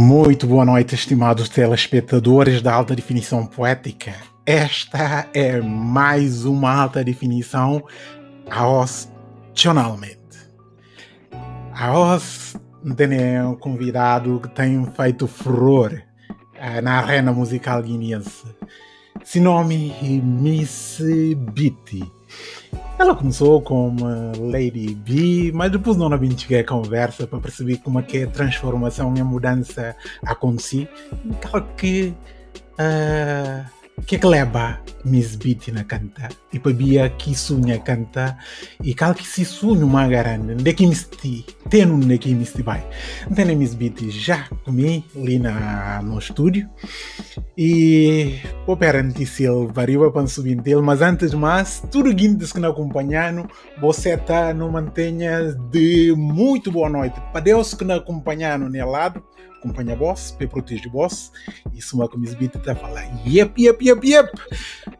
Muito boa noite, estimados telespectadores da alta definição poética. Esta é mais uma alta definição aos tionalmente. Aos tem um convidado que tem feito furor uh, na arena musical guineense. Seu nome é Miss Beatty. Ela começou como Lady B, mas depois não a cheguei a conversa para perceber como é que a transformação e a mudança aconteceu. Então que uh, que leva Miss Beat na canta e para bia que sonha canta e cal que se sonho uma grande de que misti tem um que misti vai então Miss Beat já comi ali na no estúdio e o perante ele varia para subir dele mas antes de mais tudo guindes que não acompanhando você está no mantenha de muito boa noite. Para Deus que não acompanhando no lado acompanha boss, para proteger boss. E se uma coisa bita tá falar, yep, yep, yep, yep.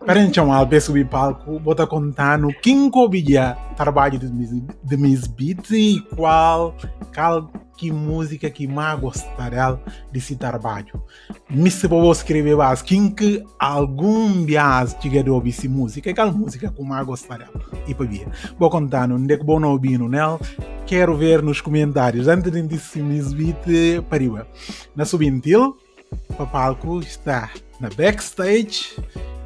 Para então, ao subir palco, bota contar no quem cobia trabalho de, de Miss Beat e qual, qual que música que mais gostaria desse trabalho. Me se vou escrever mais, quem que algum bias tiver de ouvir essa música, qual música que mais gostaria. E para ver. Vou contar, onde é que vou ouvir, né? Quero ver nos comentários, antes de dizer Miss Beat, pariu. Na subintil, para palco está na backstage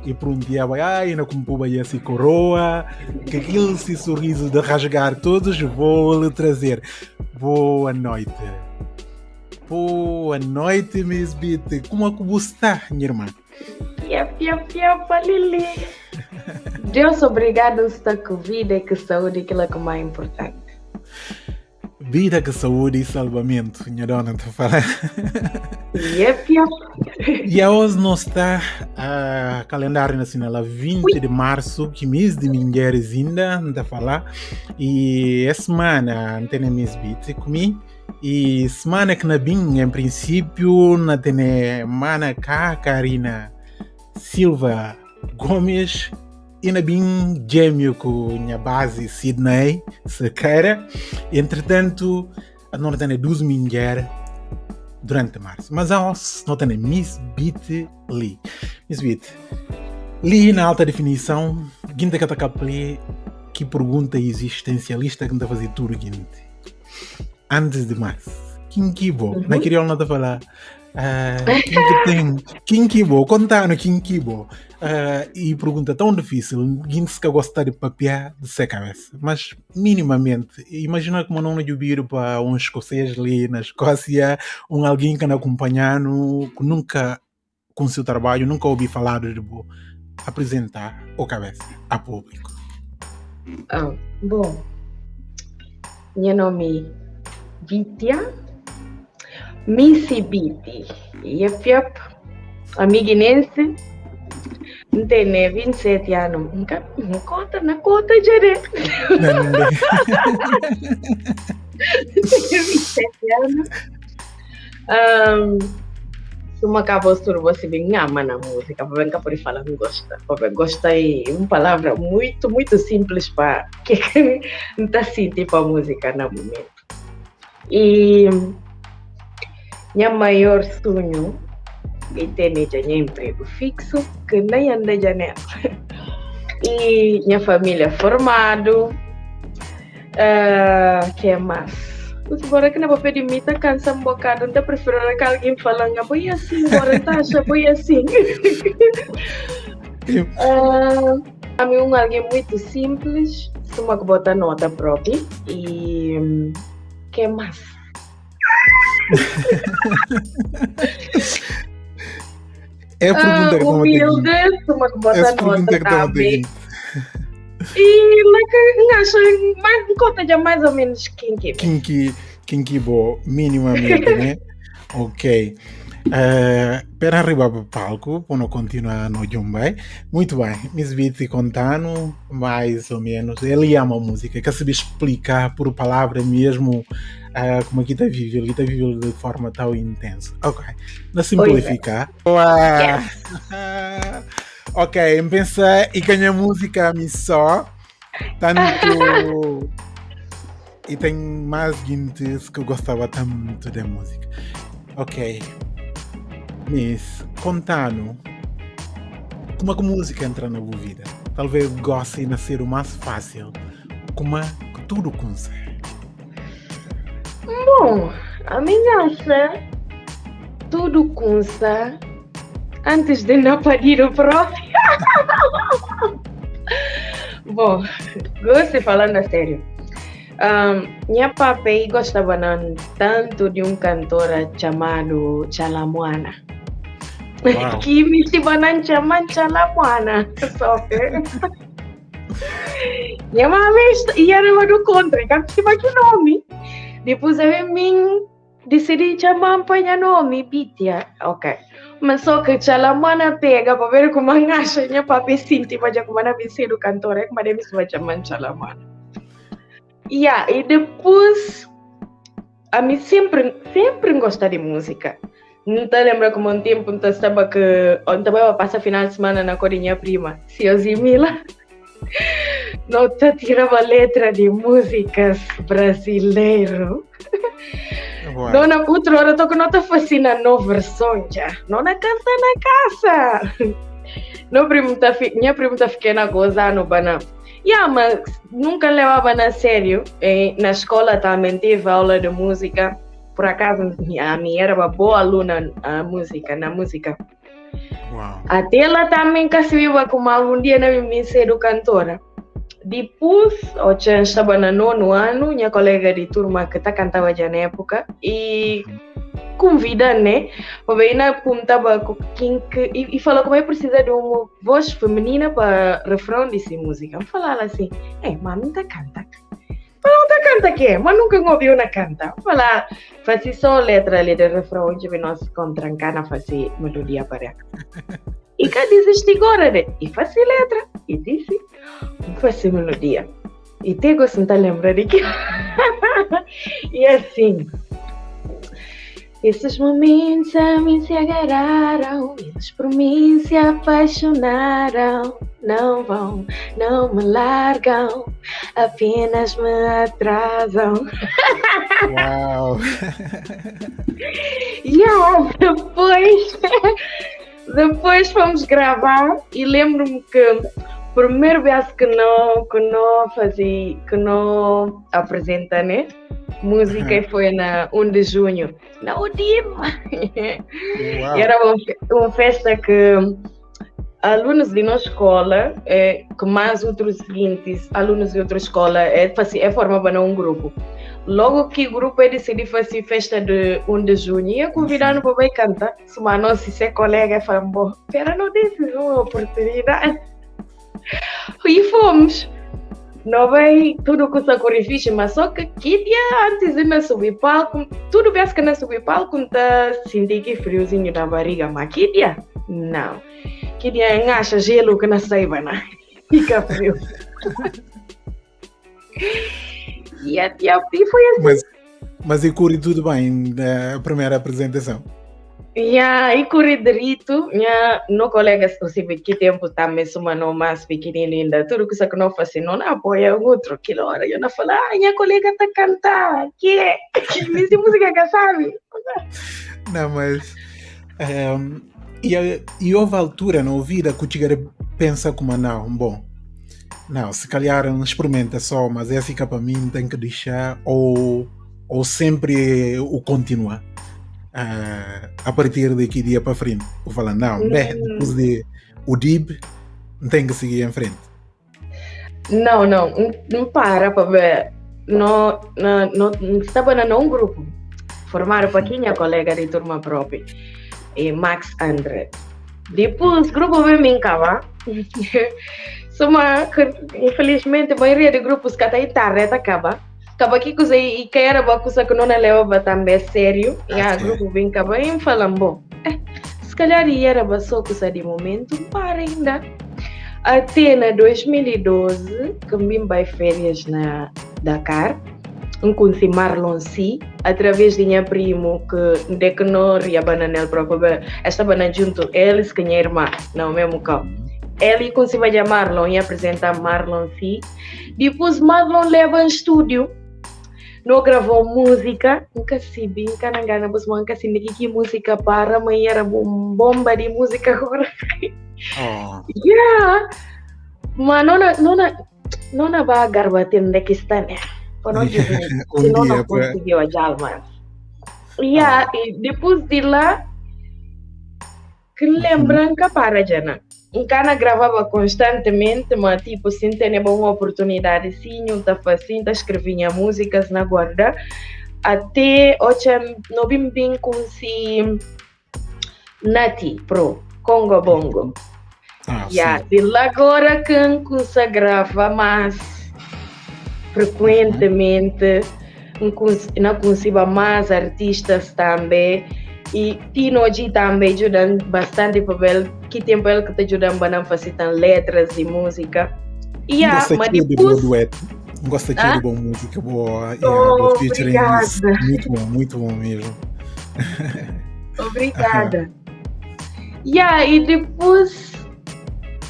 e um vai ai, na como vai assim coroa, que aquele sorriso de rasgar todos, vou lhe trazer. Boa noite. Boa noite, Miss Beat. Como é que você está, minha irmã? Yep, yep, yep, Lili. Deus obrigado estar com vida e com saúde, aquilo que é mais importante. Vida com saúde e salvamento, minha dona, está falando. Yep, yep. E hoje nós está a calendário nacional a 20 de março, que mês de mulheres ainda, está a falar. E essa semana não tem Miss Beat comigo. E semana que na bim, em princípio, na tem mana cá, Karina Silva Gomes, e na bem gêmeo com a base Sydney Sequeira. Entretanto, a não tem duas mulheres durante março. Mas a não tem Miss Beat Lee. Miss Beat Lee na alta definição, guinda está que pergunta existencialista que está a fazer tudo. Antes de mais, quem que. Na queria não falar. Uh, tem? Quem que vou? Contar no quem que vou? Uh, e pergunta tão difícil, se gostar de papiar de ser cabeça, mas minimamente, imagina como não ouvir para um escocês ali na Escócia, um alguém que não acompanhando, que nunca com seu trabalho, nunca ouvi falar de bo, apresentar o cabeça a público. Ah, bom, meu nome é Vitya Missy Biti, yep, yep, amiguinense Entende, 27 anos. Nunca, não conta, não conta, Jere. Tenho 27 anos. Um, uma acabou tudo, você bem ama na música, para cá por falar não gosta. Para gosta é uma palavra muito, muito simples para que não está sentindo a música no momento. E minha maior sonho e já tinha emprego fixo, que nem anda janeiro. E minha família formado. Uh, que mais? Bora que não vou pedir mita, cansa um bocado, não prefiro que alguém falando, ah, foi assim, bora taxa, foi assim. uh, a mim um alguém muito simples, uma que bota nota própria e que mais? É a pergunta que humilde, uma que bota Essa nota, sabe? E like, acho, mais, conta já mais ou menos kinky. Kinky, kinky bo, minimamente, né? ok. Uh, para arribar para o palco, para não continuar no Jumbai. Muito bem, Miss Beat contando, mais ou menos. Ele ama a música, quer saber explicar por palavra mesmo uh, como aqui está vivo. Ele está vivo de forma tão intensa. Ok, na simplificar. Yeah. ok, pensa e ganha música a mim só. Tanto. e tem mais guintes que eu gostava tanto da música. Ok. Miss, contando como é que a música entra na tua vida? Talvez goste de ser o mais fácil. Como é que tudo consegue? Bom, a minha acha tudo começa antes de não parir o próprio. Bom, gosto de falando a sério. Um, minha papai gostava não, tanto de um cantor chamado Chalamuana. Wow. que me chibanan chaman Chalamuana. Só que. Minha mãe ia do contra, que que nome. Eu mim decidi chamar para nome, Bitia. Ok. Mas só que Chalamuana pega para ver como acha minha papai sinti para como na visita do cantor, é como deve se chamar Chalamuana. Yeah, e depois a sempre, sempre gosta de música. Não lembra como um tempo onde estava que onde estava final semana na Corinha Prima, eu Mila. Não te tirava letra de músicas brasileiro. Wow. Não na outra hora que não te fascina no versão já. Não na casa na casa. Não pergunta, minha pergunta fiquei na gozar no banana. Yeah, mas nunca levava na sério. E na escola também tive aula de música. Por acaso, a minha era uma boa aluna a música, na música. Até ela também viva como algum dia na minha ser cantora. Depois, eu já estava no nono ano, minha colega de turma que tá cantava já na época, e convida, né? Para ver na que e, e falou como é precisa de uma voz feminina para refrão dessa música. Eu falava assim, é, mami tá canta. Mas não tá canta que mas nunca ouviu na canta. Falar, fazia só letra de refrão, onde nós contrancar na fazer melodia para E cá desiste agora, né? E fazia letra, e disse, fazia melodia. E te gosto de lembrar de que. e assim, esses momentos a mim se agarraram, eles por mim se apaixonaram. Não vão, não me largam, apenas me atrasam. Uau! E ah, depois, depois fomos gravar e lembro-me que primeiro vez que não, que não fazia, que não apresenta, né? Música Uhum. foi na 1 de junho, na UDIM. E era uma, uma festa que alunos de nossa escola, eh, que mais outros seguintes alunos de outra escola, é, é, formavam um grupo. Logo que o grupo é decidiu fazer festa de 1 de junho, ia convidar para vai cantar. Se uma nossa se é colega, falou, bom, pera, não desse uma oportunidade. E fomos. Não vai tudo com sacrifício, mas só que que dia antes de nós subir palco, tudo bem que nós subir palco, tá sentindo que friozinho na barriga, mas que dia? Não. Que dia engacha gelo que nós saiba, né? Fica frio. e, e, e foi assim. Mas, mas e corre tudo bem da primeira apresentação? E aí, corredorito, minha no colega, assim, que tempo também, suma no mais pequenino ainda, tudo que isso que não faz, não apoia o outro, que hora, eu não falo, ah, minha colega tá cantar, que é? Que música que sabe? Não, mas. ehm, e, a- e houve altura na vida que o Tigre pensa como não, bom. Não, se calhar não experimenta só, mas é fica para mim, tem que deixar, ou, ou sempre o continuar. Ah, a partir daqui dia para frente. Vou falar, não, bem, Hum. depois de o DIB, tem que seguir em frente. Não, não, não, não para para ver. Não, não, não, estava num grupo, formaram para minha colega de turma própria, e Max André. Depois, o grupo veio me encavar. Só infelizmente, a maioria de grupos que até tarde acaba. Aqui coisa e uma coisa que não levava também a sério. E a grupo vem acabar e me falam, bom, eh, se calhar era só coisa de momento, para ainda. Até na 2012, que vim para férias na Dakar, um conheci Marlon C, através de minha primo, que de que não ia banana próprio, estava na junto, eles que minha irmã, não mesmo carro. Ele conseguiu Marlon e apresentar Marlon C. Depois Marlon leva em estúdio. Não gravou música, nunca se nunca na gana, mas nunca se que música para, mas era bomba de música agora. Oh. Yeah. Mas não não não não vai garbater onde que está, né? Para não dizer, se não não conseguiu a jalma. Yeah, e depois de lá, que lembram que para, Jana. Um cara gravava constantemente, mas tipo, sem ter uma oportunidade, sim, eu estava assim, escrevia músicas na guarda, até hoje não vim bem com si Nati Pro, Congo Bongo. Ah, yeah. E agora que se grava mais frequentemente, não consigo mais artistas também, e Tino G também ajuda bastante papel, que tempo ele que te ajuda a fazer letras e música. E yeah, mas depois... De ah? boa música, boa, oh, obrigada. Muito bom, muito bom mesmo. Obrigada. yeah, e depois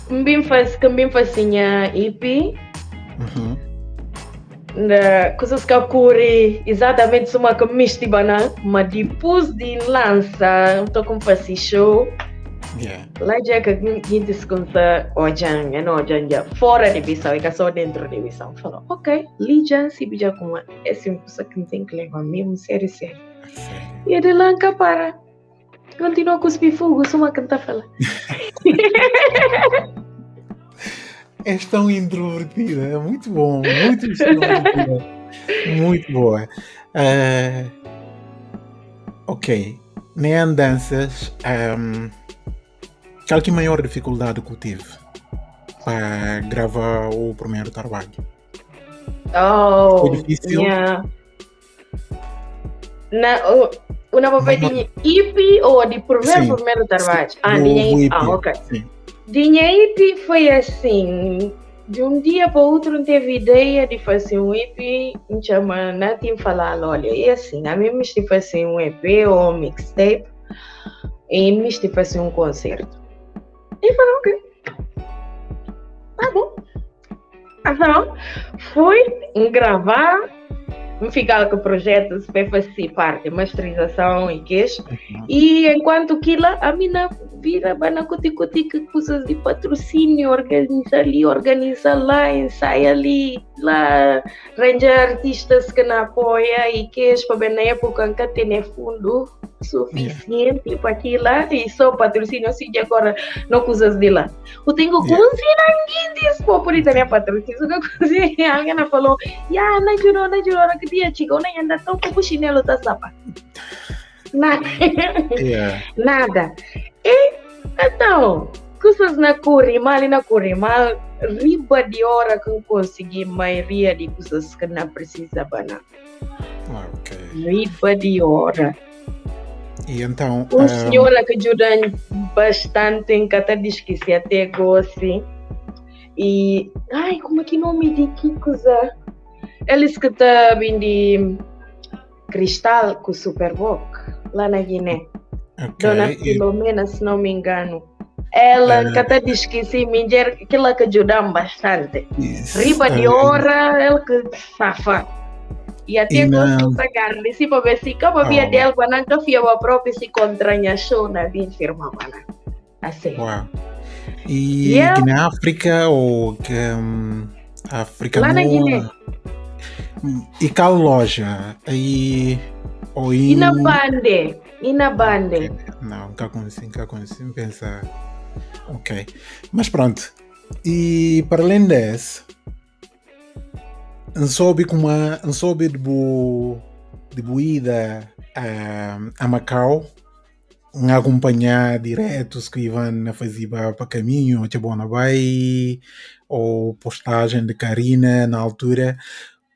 também faz, também fazia EP. Uhum na coisas que ocorrem exatamente uma que me estima mas depois de lança estou com fazer show yeah. lá já que a gente se conta ojan é não ojan já fora de Bissau e só dentro de Bissau falou ok já se bija com uma é uma coisa que tem que levar mesmo sério sério e de lá para continua com os bifugos uma canta fala És tão introvertida. É muito bom, muito extrovertida. muito boa. Uh, ok. Nem andanças. Um, qual que é maior dificuldade que eu tive para gravar o primeiro trabalho? Oh, Foi difícil? Yeah. Na, oh, uma papadinha EP ou de primeiro, primeiro trabalho? Ah, tinha Ah, ok. Sim. Dinheiro foi assim, de um dia para o outro não teve ideia de fazer um EP, me chama Natim falar, olha, e assim, a mim me fazer um EP ou um mixtape e me fazer um concerto. E falou, ok, tá bom. Então, fui gravar ficar com projetos para fazer parte, masterização e queijo. Uhum. E enquanto que lá, a mina vira banacuti cuti que coisas de patrocínio, organiza ali, organiza lá, ensaia ali, lá, arranja artistas que não apoia e queijo para na época que tem fundo suficiente yeah. para aquilo lá e só patrocínio assim de agora não coisas de lá. Eu tenho yeah. ninguém disse por isso minha patrocínio. Alguém falou, ya, não jurou, não jurou, que dia chica, não anda tão com o chinelo da sapa. Nada. Yeah. Nada. E então, coisas na mal na mal riba de hora que eu consegui maioria de coisas que não precisa banar. Okay. Riba de hora. E então. Um, um... senhor que ajuda bastante em cada diz que se até gosta. E. Ai, como é que nome de que coisa? Que estão de cristal com Superboc, lá na Guiné. Okay. Dona Filomena, se não me engano. Ela uh, que até diz que sim, mulher, que ela que ajuda bastante. Riba de hora, ela que safa. E até gosto de carne, se para ver se como via dela, quando não fia a própria se contranha show na bem firma, mana. Assim. Wow. E yeah. Guiné África ou que um, África Lá na Guiné. E qual loja? Aí ou E na bande? E na bande? Não, nunca conheci, nunca conheci. Pensar. Ok. Mas pronto. E para além desse, não soube como não soube de bo, de a, a Macau a acompanhar diretos que iam a fazer para caminho, tipo, na vai ou postagem de Karina na altura.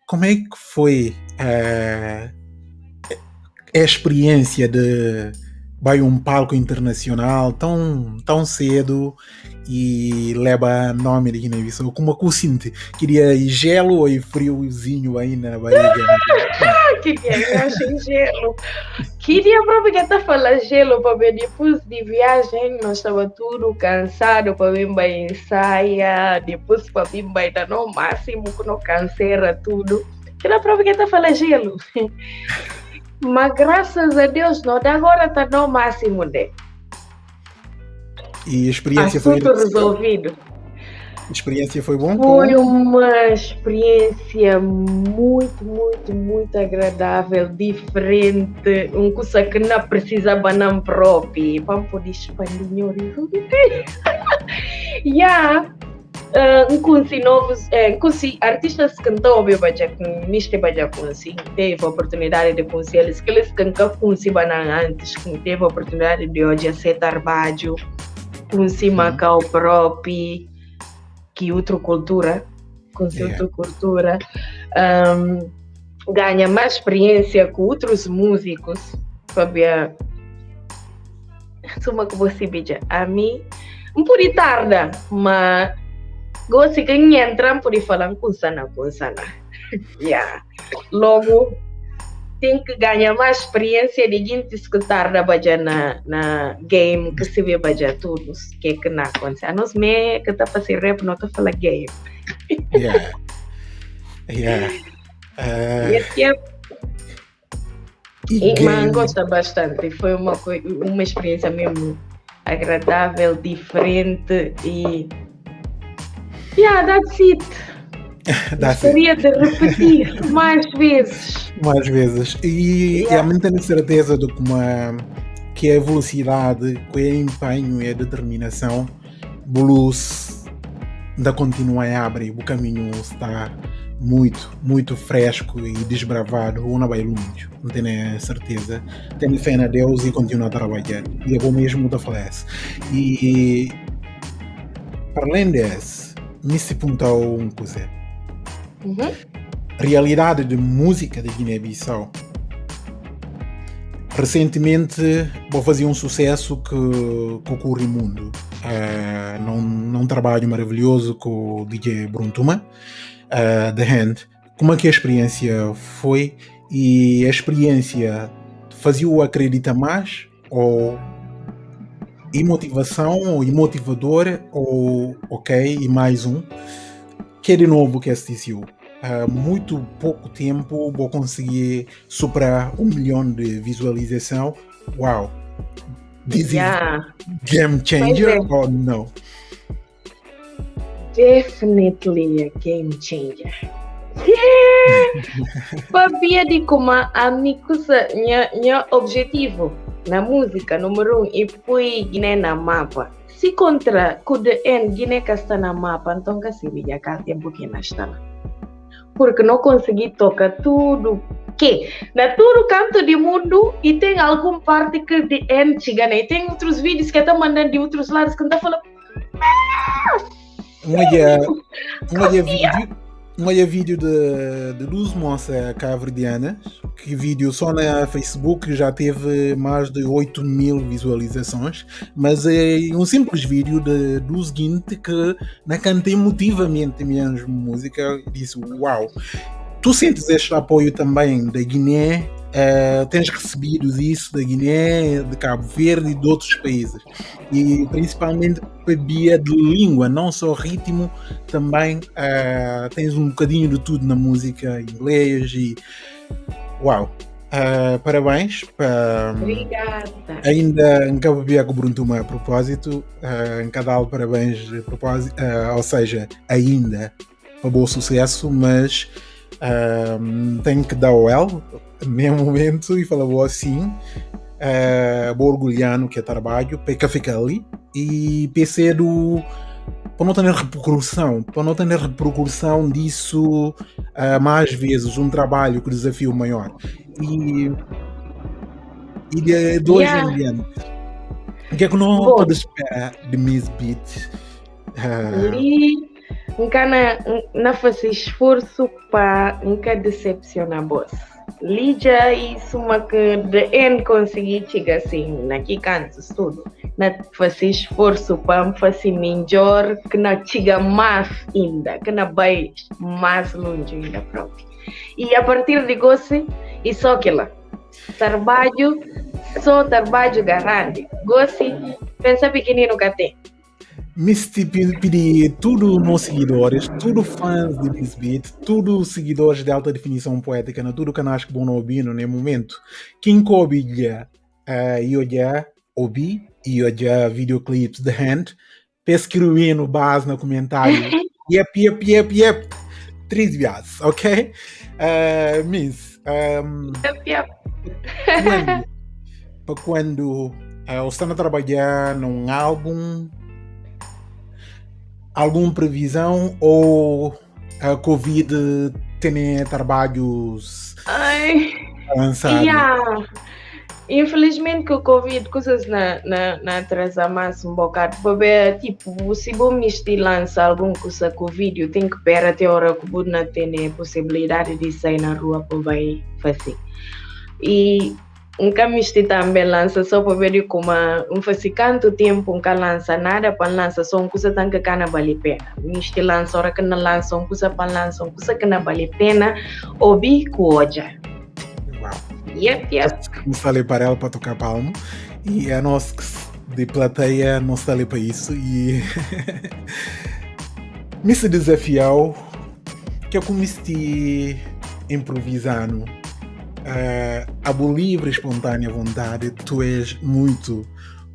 Como é que foi a, a experiência de vai um palco internacional tão, tão cedo e leva nome de Guiné-Bissau. Como eu sinto? Queria gelo e friozinho ainda na barriga. Queria, eu achei gelo. Queria aproveitar falar gelo para ver depois de viagem, nós estava tudo cansado para vir para ensaiar, depois para vir para no máximo que não cancera tudo. que na prova que está falando gelo. Mas graças a Deus, não, agora está no máximo de. E a experiência Assunto foi resolvido. A experiência foi bom? Foi uma experiência muito, muito, muito agradável, diferente, um coisa que não precisava não próprio, vamos poder expandir Yeah. Uh, um conheci novos, é, conheci artistas que cantam o baja neste baja conheci, teve a oportunidade de conhecer eles, que eles que nunca conheci antes, que teve a oportunidade de hoje ser trabalho, conheci Macau próprio, que outra cultura, com yeah. outra cultura, um, ganha mais experiência com outros músicos, sabia? Suma que você veja, a mim, um por tarda, mas gosto que entra por falar com sana, com sana. yeah. Logo, tem que ganhar mais experiência de gente escutar da baja na, na game que se vê baja tudo que que não acontece. A nós me que está fazer rap não está falar game. Yeah. Yeah. Uh... Aqui é e, e mas gosta bastante. Foi uma, uma experiência mesmo agradável, diferente e yeah, that's it. Gostaria de repetir mais vezes. Mais vezes. E yeah. realmente tenho certeza de como a, que a velocidade, que é empenho e a determinação, blues ainda continua a abrir. O caminho está muito, muito fresco e desbravado. Ou não vai longe, não tenho certeza. Tenho fé na Deus e continuo a trabalhar. E eu vou mesmo da falece. E para além disso, me se perguntou um coisa. Uhum. Realidade de música de Guiné-Bissau. Recentemente vou fazer um sucesso que, que ocorre no mundo. Uh, num, num trabalho maravilhoso com o DJ Bruntuma, uh, The Hand. Como é que a experiência foi? E a experiência fazia-o acreditar mais? Ou e motivação, ou motivador, ou ok, e mais um. Que é de novo que é STCU uh, muito pouco tempo vou conseguir superar um milhão de visualização. Uau! This yeah. game changer or no? Definitely a game changer. Sabia de como a minha minha objetivo. Na música número um e fui Guiné na mapa. Se contra o DN Guiné que está na mapa, então que se veja cá tempo que não está porque não consegui tocar tudo que. Na todo canto do mundo e tem alguma parte que de N chega, né? tem outros vídeos que estão mandando de outros lados que estão falando um dia, um dia vídeo dia vídeo de, de duas moças cabo-verdianas que vídeo só na Facebook já teve mais de 8 mil visualizações mas é um simples vídeo de, do seguinte que na cantei emotivamente mesmo música disse uau. Tu sentes este apoio também da Guiné Uh, tens recebido isso da Guiné, de Cabo Verde e de outros países. E principalmente via de língua, não só ritmo, também uh, tens um bocadinho de tudo na música inglês e uau! Uh, parabéns. Obrigada. Ainda em Cabo Verde Bruntuma a propósito, uh, em Cadal parabéns a propósito, ou seja, ainda um bom sucesso, mas tenho que dar o L mesmo momento e falou assim. Uh, vou orgulhando que é trabalho para ficar ali. E pensei do para não ter repercussão para não ter repercussão disso uh, mais vezes um trabalho com desafio maior. E e de, de hoje yeah. em diante. O que é que não pode esperar de Miss Beat? Uh, nunca na, na fazer esforço para nunca decepcionar boss. Lídia isso uma que de N conseguir chegar assim, naquele canto tudo. Na fazer esforço para fazer melhor, que não chega mais ainda, que não vai mais longe ainda próprio. E a partir de gosto, e só aquilo. Trabalho, só trabalho grande. Gosto, pensa pequenino que tem. Me pedir tudo meus seguidores, tudo fãs de Miss Beat, tudo seguidores de alta definição poética, na tudo canais que vão ouvir no momento. Quem coube uh, eu já ouvi e eu já videoclips de Hand, pesquisei no base no comentário. yep, yep, yep, yep. Três viagens, ok? Uh, miss. Um, yep, yep. Para quando uh, estão a trabalhar num álbum alguma previsão ou a Covid tem trabalhos Ai, avançados? Yeah. Infelizmente que o Covid coisas na, na, na atrasa mais um bocado. Porque, tipo, se vou me lança algum coisa com vídeo, tem que esperar até a hora que o não tem possibilidade de sair na rua para vai fazer. E nunca me também lança só para ver como um faz tanto tempo nunca lança nada para lança só uma coisa tão que não vale pena. Me lança hora que não lança uma coisa para lança uma coisa que não vale pena ouvir com hoje yep yep. Não ali para ela para tocar palmo e a nós de plateia não está ali para isso e me se desafiou que eu comecei improvisando uh, a livre, espontânea vontade, tu és muito,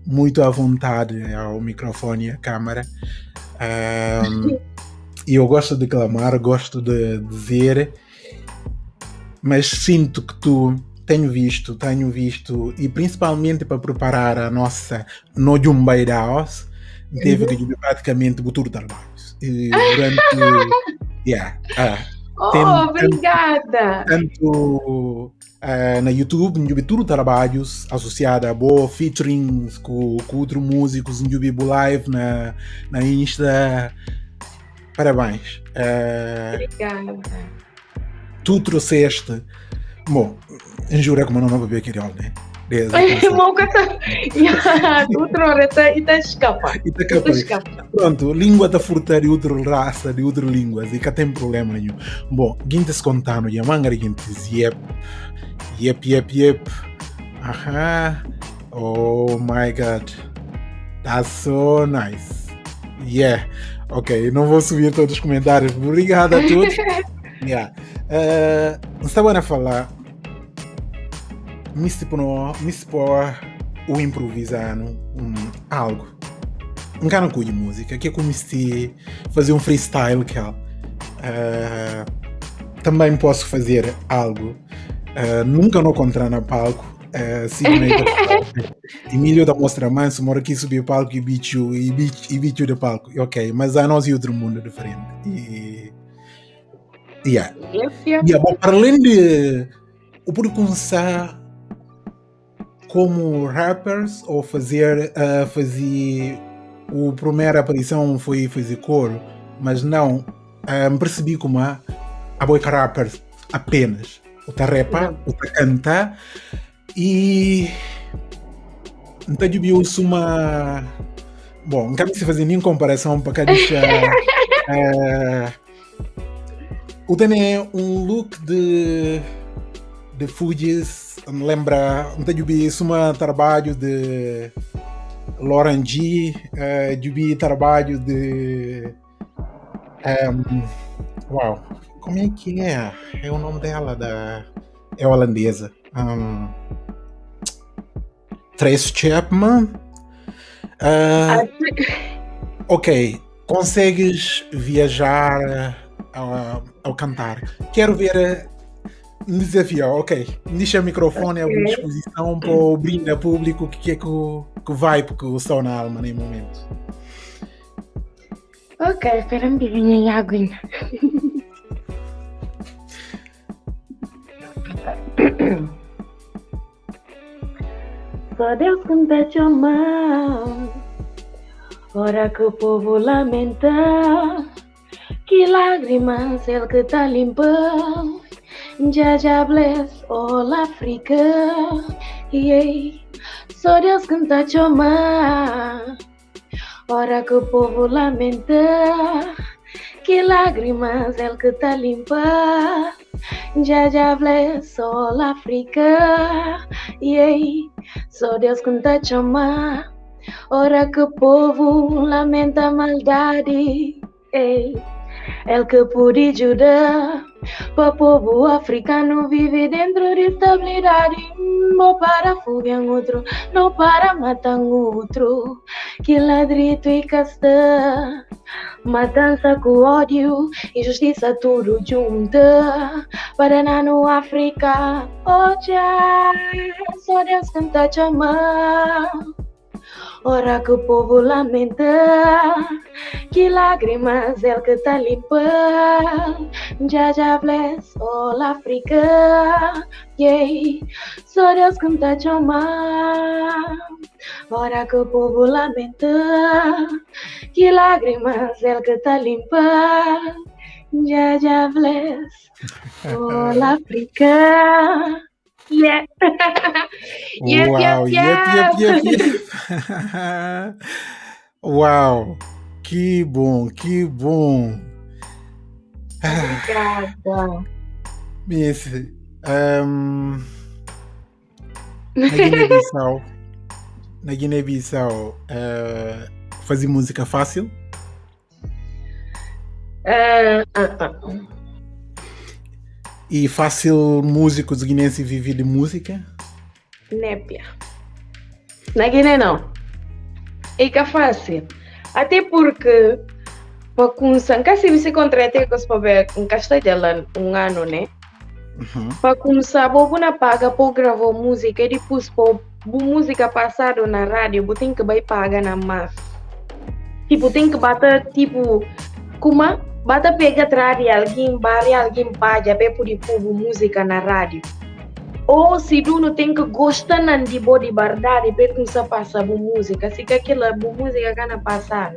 muito à vontade ao microfone e à câmara. Um, e eu gosto de clamar, gosto de dizer, mas sinto que tu tenho visto, tenho visto, e principalmente para preparar a nossa No Jumbeiraos, teve uhum. que praticamente botar trabalhos. E durante. yeah, uh, Oh, tem, obrigada! Tanto uh, na YouTube, em tudo trabalhos associados a boa featurings com, com outros músicos, YouTube Live, na, na Insta. Parabéns. Uh, obrigada. Tu trouxeste. Bom, jura né? Kata, ya, outro reta ita escapa. Ita escapa. Pronto, língua da furta de outra raça, de outras línguas, e cá tem problema nenhum. Bom, gintes contando, e a manga yep, yep, yep, yep. Aha, oh my god, that's so nice. Yeah, ok, não vou subir todos os comentários, obrigado a todos. yeah. Uh, estava a falar mispono, mispor o improvisando um, algo. Um cara de música, que eu comecei a fazer um freestyle que uh, também posso fazer algo. Uh, nunca não encontrar na palco. Uh, simplesmente Emílio da Mostra Manso, mora aqui subir o palco e bicho e e bicho do palco. Ok, mas a nós e outro mundo diferente. E. Yeah. Yes, yeah. bom, para além de o por começar como rappers ou fazer uh, fazer o primeira aparição foi fazer coro, mas não ah, percebi como a a boy rappers apenas o ta rapa, o ta canta e então eu uma bom, não quero se fazer nenhuma comparação para cá deixar uh, o tem um look de de Fujis me lembra um tenho visto um trabalho de Lauren G, uh, vi trabalho de um, uau, como é que é? É o nome dela da é holandesa. Um, Trace Chapman. Uh, ok, consegues viajar ao, ao cantar. Quero ver desafio, ok. Deixa o microfone okay. à disposição para o brinde público que é que, que vai porque estou na alma nem momento. Ok, espera um bocadinho em aguinha. Só Deus me te mão Ora que o povo lamenta Que lágrimas ele que tá limpando Jaja bless all Africa. Yeah. Só Deus canta chama. Ora que o povo lamenta. Que lágrimas ele que tá limpa. Jaja bless all Africa. Yeah. Só Deus canta chama. Ora que o povo lamenta a maldade. Ei. El que pude ajudar para povo africano vive dentro de estabilidade Não para foguear outro, não para matar outro Que ladrito e casta Matança com ódio, injustiça tudo junta. Paraná no África, oh já Só Deus canta te amar Ora que o povo lamenta, que lágrimas é que tá limpa. Já já bless all África, yeah. Só Deus que tá chamar. Ora que o povo lamenta, que lágrimas é que tá limpa. Já já bless all África. Yeah. yep, Uau, yep, yep, yep, yep. Uau, que bom, que bom. Obrigada. Miss, um, na Guiné-Bissau, na Guiné-Bissau, uh, fazer música fácil? Uh, uh, uh. E fácil músico guinense viver de música? Népia. Na Guiné não. É que é fácil. Até porque para começar, se você contrata com os papéis em Castelhano um ano, né? Uhum. Para começar, vou na paga para gravar música e depois para música passada na rádio, você tem que vai pagar na massa. Tipo, tem que bater, tipo, como Bata pega atrás de alguém, bari alguém para poder pôr música na rádio. Ou se tu não tem que gostar de body bardade, para começar a passar música, se que aquela música que não passar.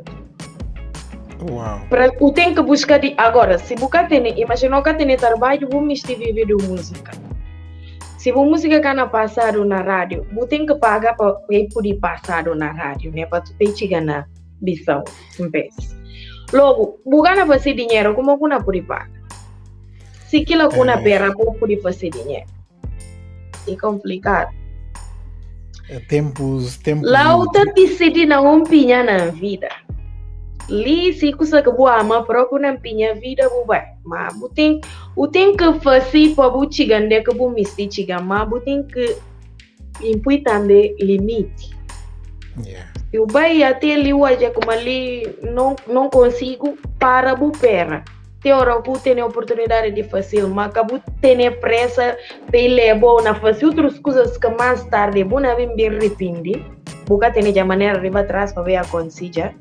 Uau. Para o tem que buscar de agora, se você tem, imagina que tem trabalho, vou me viver de música. Se a música que não passar na rádio, você tem que pagar para poder passar na rádio, né? Para tu ter chegar na visão, um vez. Logo, bugana fazer dinheiro como kuna puripaga. Se aquilo kuna é. pera como puri fazer dinheiro. É complicado. É tempos, tempos. Lá o tá decidi na um pinha na vida. Li se kusa que boa ama próprio na pinha vida bu vai. Mas bu tem o tem que fazer para bu chigande que bu misti chiga, mas bu tem que impui também limite. Yeah. Eu vai até ali hoje, como ali não, não consigo, para a pera. Tem hora que tem a oportunidade de fazer, mas acabo tendo pressa para levar na fazer outras coisas que mais tarde vou na vir bem arrepender. Porque tem a maneira de atrás para ver a consiga.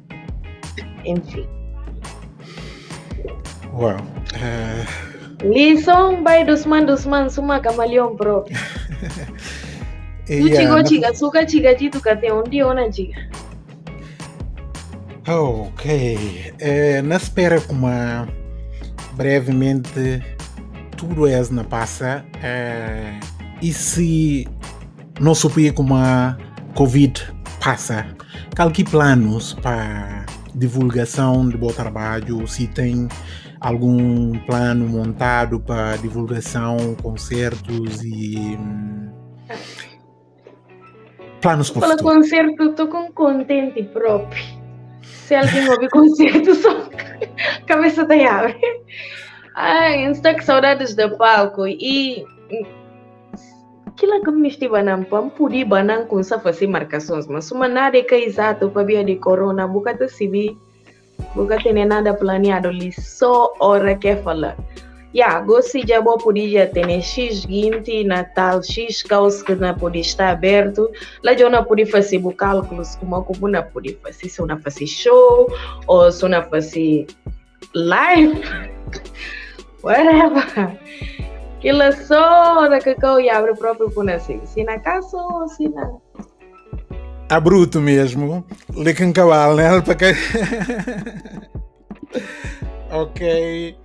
Enfim. Uau. Uh... Lição vai dos man dos man, suma camaleão próprio. Tu chico chica, suka chica chitu kate onde ona chica. Ok. É, na espera como brevemente tudo é na passa é, e se não souber como a Covid passa, qual que planos para divulgação de bom trabalho, se tem algum plano montado para divulgação, concertos e hum, planos para o concerto, estou com contente próprio. Se alguém ouvir concerto, só cabeça da abre. Ai, estou com saudades do palco e aquilo que me estive não pão podia banan com essa fazer marcações, mas uma nada que é exato para via de corona, boca de civil, boca tem nada planeado ali, só hora que falar. Ya, gosto já vou podia ter X guinte, Natal, X caos que não pode estar aberto. Lá já não pode fazer cálculos como como não pode fazer, se não fazer show ou se não fazer live, whatever. Aquilo só da que eu abre o próprio por assim. Se na casa ou se na a bruto mesmo. Lica um cavalo, né? ok.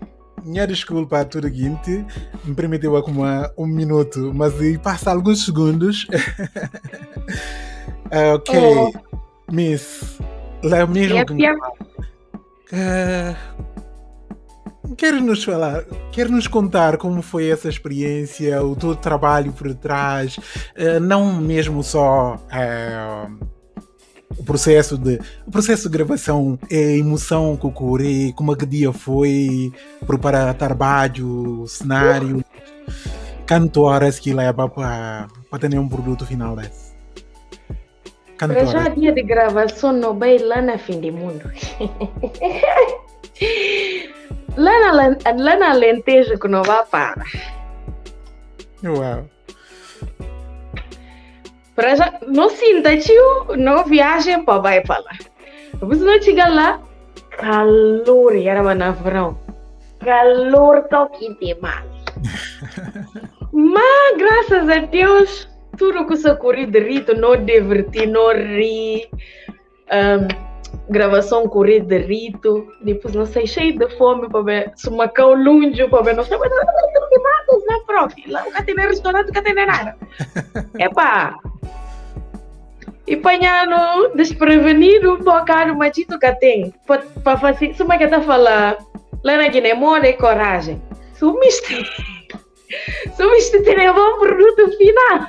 Minha desculpa a tudo seguinte, me permitiu acumular um minuto, mas passa alguns segundos. uh, ok, oh. Miss, lá mesmo yep, que... yep. Uh, quer nos falar, quer nos contar como foi essa experiência, o teu trabalho por trás, uh, não mesmo só uh, o processo de o processo de gravação, é emoção que ocorre, como é que dia foi, preparar trabalho, cenário, quanto horas que leva para ter um produto final desse? Para já dia de gravação não vai lá na fim do mundo. lá, na, lá na Alentejo que não vai para. Uau. Para já, não sinta, tio, não viagem para vai para lá. Depois não chega lá, calor, era na verão. Calor toque demais. Mas, graças a Deus, tudo que se corrido de rito, não divertir, não rir. Um, gravação correr de rito, depois não sei, cheio de fome para ver, se macau longe para ver, não sei, mas não tem nada, não prof, lá nunca tem restaurante, nunca tem nada. Epá, e panhando desprevenido, mas tu que tem, para fazer, se uma que está falando, lá na Guiné, mora coragem, sumiste. Subiste bom produto final.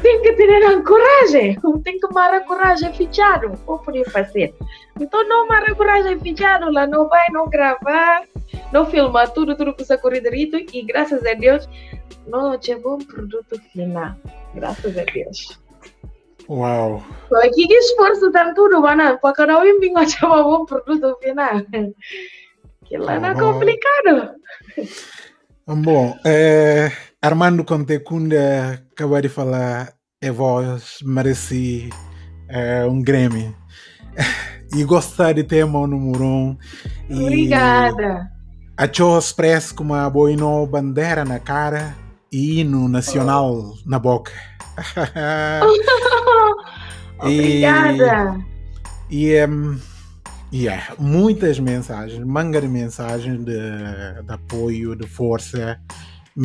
Tem que ter coragem. Tem que ter a coragem fechado. O poder fazer. Então não mara coragem fechado lá. Não vai, não gravar. Não filmar tudo, tudo que você corre direito. E graças a Deus, não tinha bom produto final. Graças a Deus. Uau! Aqui que esforço tem tudo, mano. Para cada um vinho tinha bom produto final. Que lá não é complicado. Bom, é, Armando Contecunda acabou de falar, é voz, merece é, um Grammy. E gostar de ter o número um. Obrigada. Achou expresso com uma boina bandeira na cara e hino nacional oh. na boca. Obrigada. E, e um, Yeah, muitas mensagens, manga de mensagens de, de apoio, de força.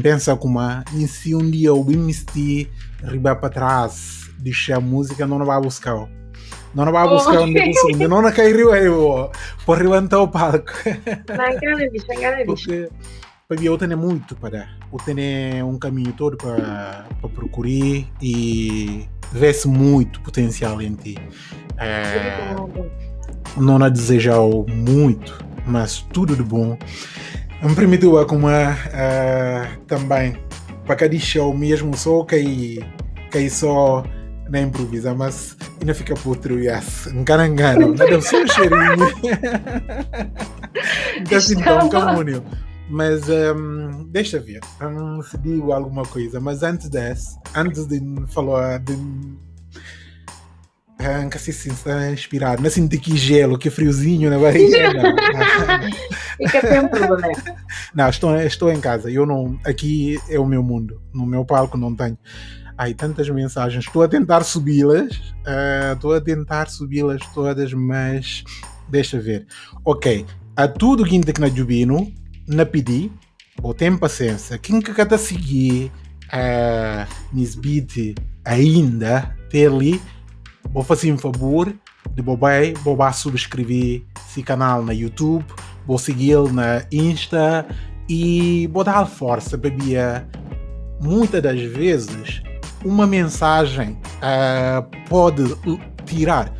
Pensa como e se um dia o BMST riba para trás, deixar a música, não vai buscar. Não vai buscar oh. onde você não vai cair eu por levantar o palco. Porque porque eu tenho muito para eu tenho um caminho todo para, para procurar e vê-se muito potencial em ti. É, não a desejar muito, mas tudo de bom. Me permitiu a como uh, também para cada show mesmo só cair, cair só na improvisa, mas ainda fica por outro yes. Engano, engano, nada só um cheirinho. assim tão camônio. Mas um, deixa ver, um, se digo alguma coisa, mas antes dessa, antes de falar de Arranca assim, está inspirado. Não é sinto que gelo, que friozinho na barriga. Não. Fica sempre né? Não, estou, estou em casa. Eu não. Aqui é o meu mundo. No meu palco não tenho. Ai, tantas mensagens. Estou a tentar subi-las. Uh, estou a tentar subi-las todas, mas deixa ver. Ok. A tudo que na Jubino, na pedi, ou tem paciência. Quem que está a seguir a uh, Nisbit ainda, ter ali vou fazer um favor de bobai, bobar subscrever esse canal na YouTube, vou segui-lo na Insta e vou dar força para Bia. Muitas das vezes, uma mensagem uh, pode tirar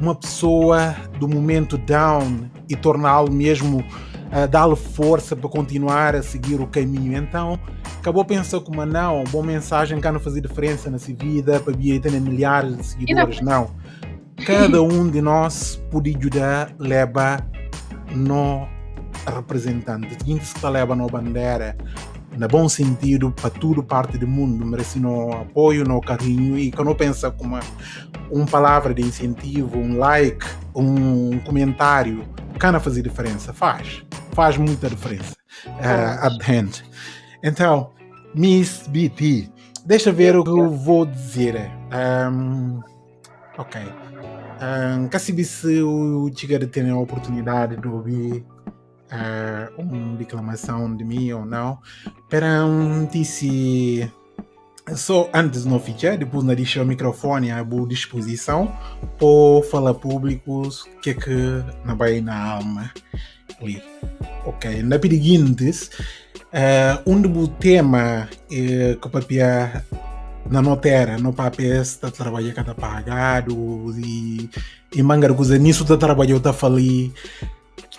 uma pessoa do momento down e torná-lo mesmo uh, dar-lhe força para continuar a seguir o caminho. Então, acabou pensando como não, boa mensagem cá não fazia diferença na sua vida, para ter milhares de seguidores. Não. Cada um de nós pode ajudar, leva no representante. Seguinte se leva no bandeira, no bom sentido, para tudo parte do mundo, merece no apoio, no carinho e quando pensa como uma palavra de incentivo, um like, um comentário, cana fazer diferença, faz, faz muita diferença uh, at the end. Então, Miss BT, deixa ver o que eu vou dizer. Um, ok. Um, Cassibi se o Tigre tem a oportunidade de ouvir uh, uma declamação de mim ou não. Para um disse só antes não ficar, depois não deixar o microfone à boa disposição para falar públicos o que é que não vai na alma ali. Ok, na seguintes Uh, um dos temas uh, que o papia na notera, no papel, está trabalhando cada pagado e, e mangarguza nisso está trabalhando, está falando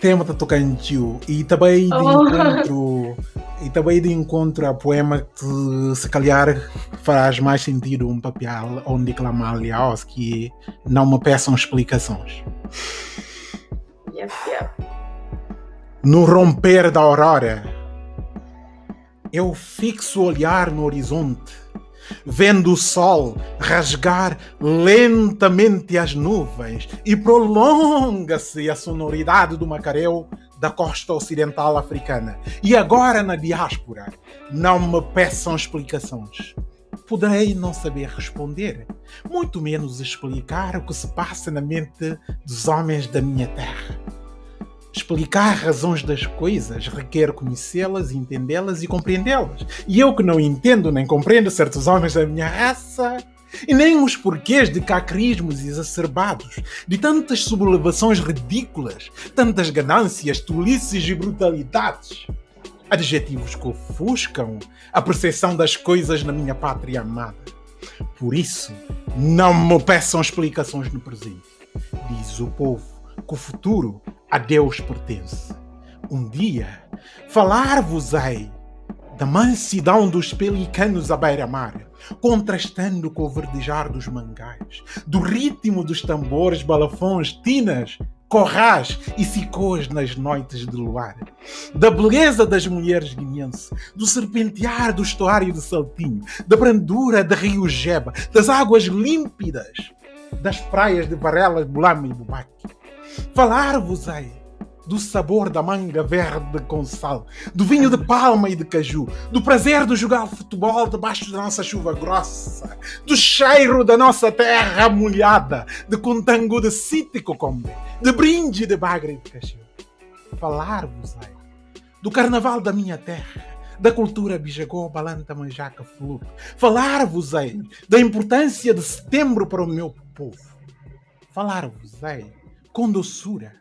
tema está tocando e também de oh. encontro e também de encontro a poema que se calhar faz mais sentido um papel onde clama aliás que não me peçam explicações yep, yep. no romper da aurora eu fixo o olhar no horizonte vendo o sol rasgar lentamente as nuvens e prolonga-se a sonoridade do macareu da costa ocidental africana. E agora na diáspora, não me peçam explicações. Poderei não saber responder, muito menos explicar o que se passa na mente dos homens da minha terra Explicar razões das coisas requer conhecê-las, entendê-las e compreendê-las. E eu que não entendo nem compreendo certos homens da minha raça, e nem os porquês de cacrismos exacerbados, de tantas sublevações ridículas, tantas ganâncias, tolices e brutalidades. Adjetivos que ofuscam a percepção das coisas na minha pátria amada. Por isso, não me peçam explicações no presente, diz o povo, que o futuro a Deus pertence. Um dia falar-vos-ei da mansidão dos pelicanos à beira-mar, contrastando com o verdejar dos mangais, do ritmo dos tambores, balafões, tinas, corrais e sicôs nas noites de luar, da beleza das mulheres guineenses, do serpentear do estuário de Saltinho, da brandura de Rio Jeba, das águas límpidas das praias de Varela, Bulama e Bubaque Falar-vos-ei do sabor da manga verde com sal, do vinho de palma e de caju, do prazer de jogar futebol debaixo da nossa chuva grossa, do cheiro da nossa terra molhada, de contango de cítico combe, de brinde de bagre de caju. Falar-vos-ei do carnaval da minha terra, da cultura bijagô, balanta, manjaca, flor. Falar-vos-ei da importância de setembro para o meu povo. Falar-vos-ei com doçura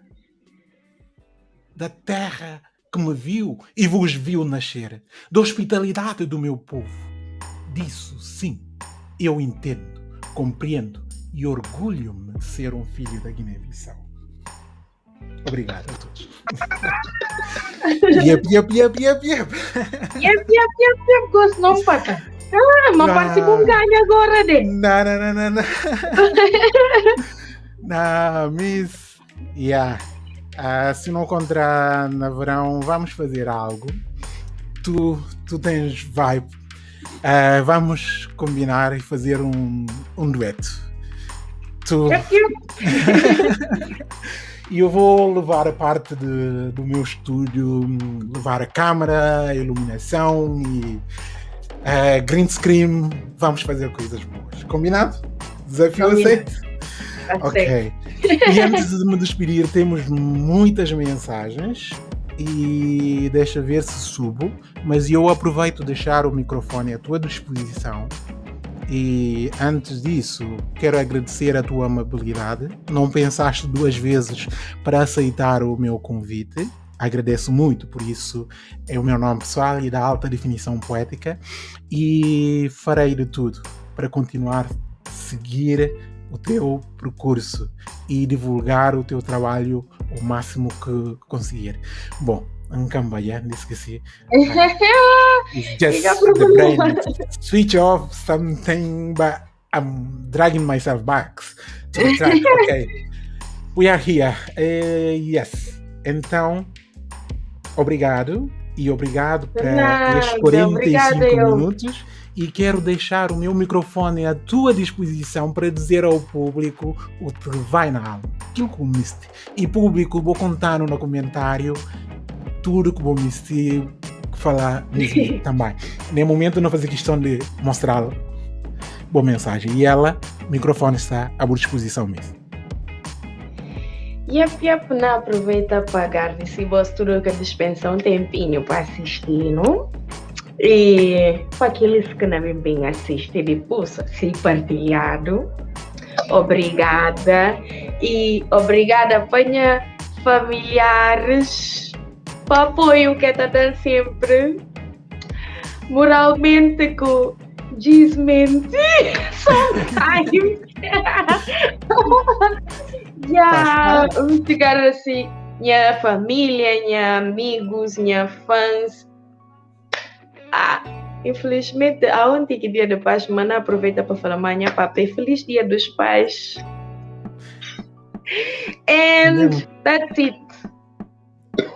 da terra que me viu e vos viu nascer, da hospitalidade do meu povo. Disso, sim, eu entendo, compreendo e orgulho-me de ser um filho da Guiné-Bissau. Obrigado a todos. yep, yep, yep, yep, yep. Yep, yep, yep, yep. Gosto não, pata. Ah, mas parece com ganho agora, né? Não, não, não, não, não. Não, Miss. Yeah. Se não encontrar na verão, vamos fazer algo. Tu, tu tens vibe. Uh, vamos combinar e fazer um, um dueto. Tu. e eu vou levar a parte de, do meu estúdio, levar a câmera, a iluminação e uh, green screen. Vamos fazer coisas boas. Combinado? Desafio aceito? Ok. E antes de me despedir, temos muitas mensagens e deixa ver se subo, mas eu aproveito deixar o microfone à tua disposição. E antes disso, quero agradecer a tua amabilidade. Não pensaste duas vezes para aceitar o meu convite. Agradeço muito por isso. É o meu nome pessoal e da alta definição poética. E farei de tudo para continuar a seguir o teu percurso e divulgar o teu trabalho o máximo que conseguir. Bom, um cambaia, esqueci. It's just the brain. Switch off something, but I'm dragging myself back to the track. Okay. We are here. Uh, yes. Então, obrigado. E obrigado para estes 45 minutos e quero deixar o meu microfone à tua disposição para dizer ao público o que vai na alma, aquilo que comiste. E público, vou contar no comentário tudo que vou me falar também. No momento não fazer questão de mostrar boa mensagem. E ela, o microfone está à disposição mesmo. Yep, yep, não aproveita para pagar se você que dispensa um tempinho para assistir, não? E para aqueles que não me bem assistem depois, se partilhado. Obrigada. E obrigada, panha familiares, para apoio que está dando sempre. Moralmente, que desmentir sometimes. yeah, chegar assim, minha família, minha amigos, minha fãs. Ah, infelizmente, aonde que dia do pais, mana aproveita para falar, minha papai, feliz dia dos pais. And that's it.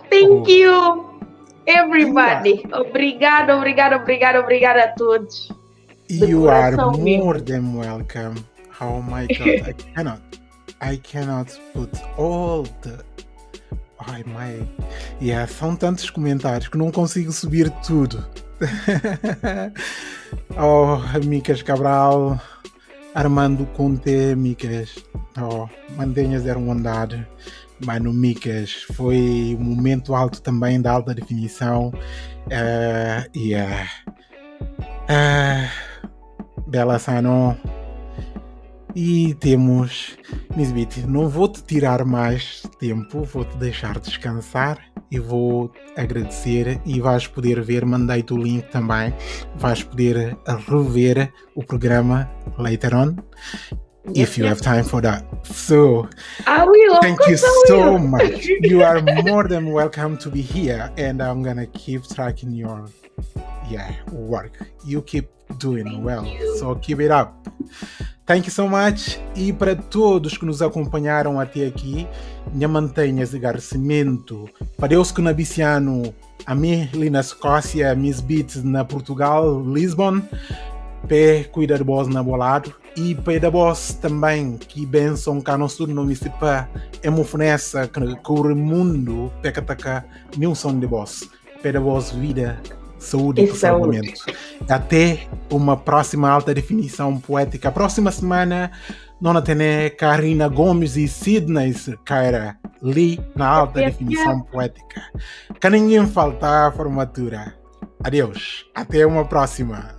Thank you, everybody. Obrigado, obrigado, obrigado, obrigado a todos. You are more than welcome. Oh my god, I cannot. I cannot put all the. Ai, my. Yeah, são tantos comentários que não consigo subir tudo. oh, Micas Cabral, Armando Conte, Micas. Oh, mantenhas eram andar. Mano, Micas, foi um momento alto também da alta definição. Uh, yeah. Uh, Bela Sano. E temos Nisbit. Não vou te tirar mais tempo, vou te deixar descansar e vou agradecer. E vais poder ver, mandei-te o link também. Vais poder rever o programa later on. if you have time for that. So, I will. Thank you so much. you are more than welcome to be here, and I'm gonna keep tracking your yeah work. You keep doing Thank well. You. So keep it up. Thank you so much. E para todos que nos acompanharam até aqui, minha mantenha de agradecimento. Para Deus que na Biciano, a mim ali na Escócia, Miss Beats na Portugal, Lisbon, pé cuida de vós na bolado. E para vós também que benção cá no sul no município é uma fornece que, que o mundo peca taca nenhum som de vós. Para vós vida saúde e prosseguimento. Até uma próxima alta definição poética. Próxima semana, nós temos Karina Gomes e Sidney Caira ali na alta definição poética. Que ninguém faltar a formatura. Adeus. Até uma próxima.